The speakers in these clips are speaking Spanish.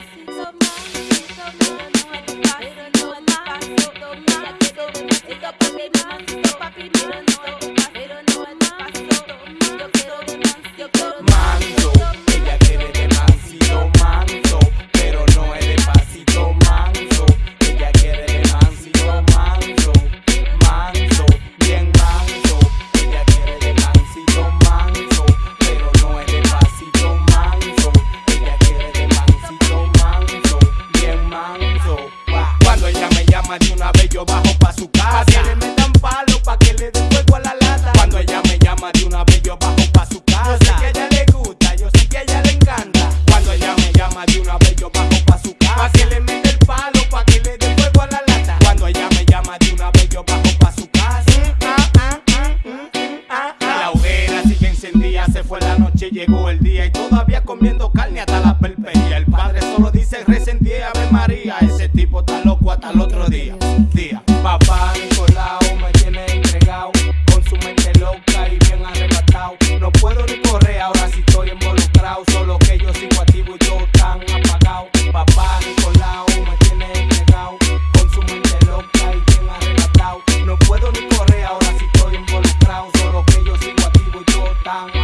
Six de una vez yo bajo pa' su casa. Pa' que le metan palo, pa' que le den fuego a la lata. Cuando ella me llama de una vez yo bajo pa' su casa. Yo sé que a ella le gusta, yo sé que a ella le encanta. Cuando ella me llama de una vez yo bajo pa' su casa. Pa' que le mete el palo, pa' que le den fuego a la lata. Cuando ella me llama de una vez yo bajo pa' su casa. La hoguera sigue encendida, se fue la noche, llegó el día y todavía comiendo carne hasta la perpetuidad.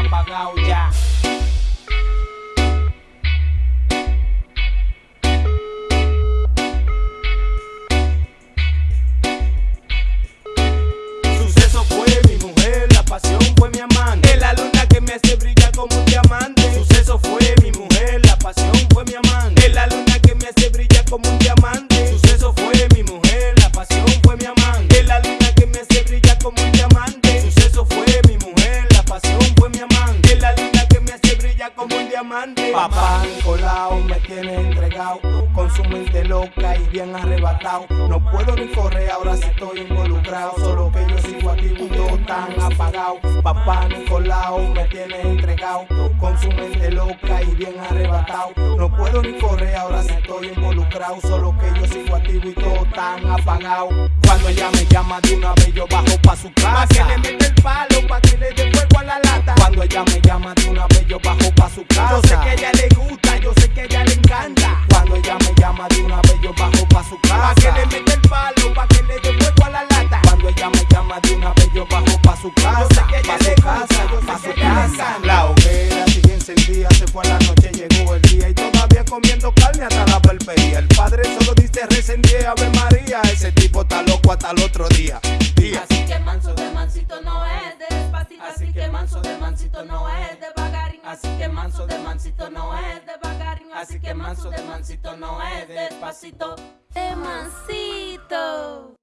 Todo tan apagado diamante. Papá Nicolau me tiene entregado con su mente loca y bien arrebatado. No puedo ni correr ahora si estoy involucrado. Solo que yo sigo activo y todo tan apagado. Papá Nicolau me tiene entregado con su mente loca y bien arrebatado. No puedo ni correr ahora si estoy involucrado. Solo que yo sigo activo y todo tan apagado. Cuando ella me llama de una vez yo bajo pa' su casa. Pa' que le mete el palo, pa' que le dé fuego a la lata. Cuando ella me llama de una vez yo bajo pa' su casa. Yo bajo pa' su casa. Yo sé que a ella le gusta, yo sé que a ella le encanta. La hoguera sigue encendida, se fue a la noche, llegó el día y todavía comiendo carne hasta la perpería. El padre solo dice resentía Ave María, ese tipo está loco hasta el otro día. Día. Así que manso de mansito no es de despacito, así que manso de mansito no es de bagarín, así que manso de mansito no es de bagarín, así que manso de mansito no es de despacito, de mansito.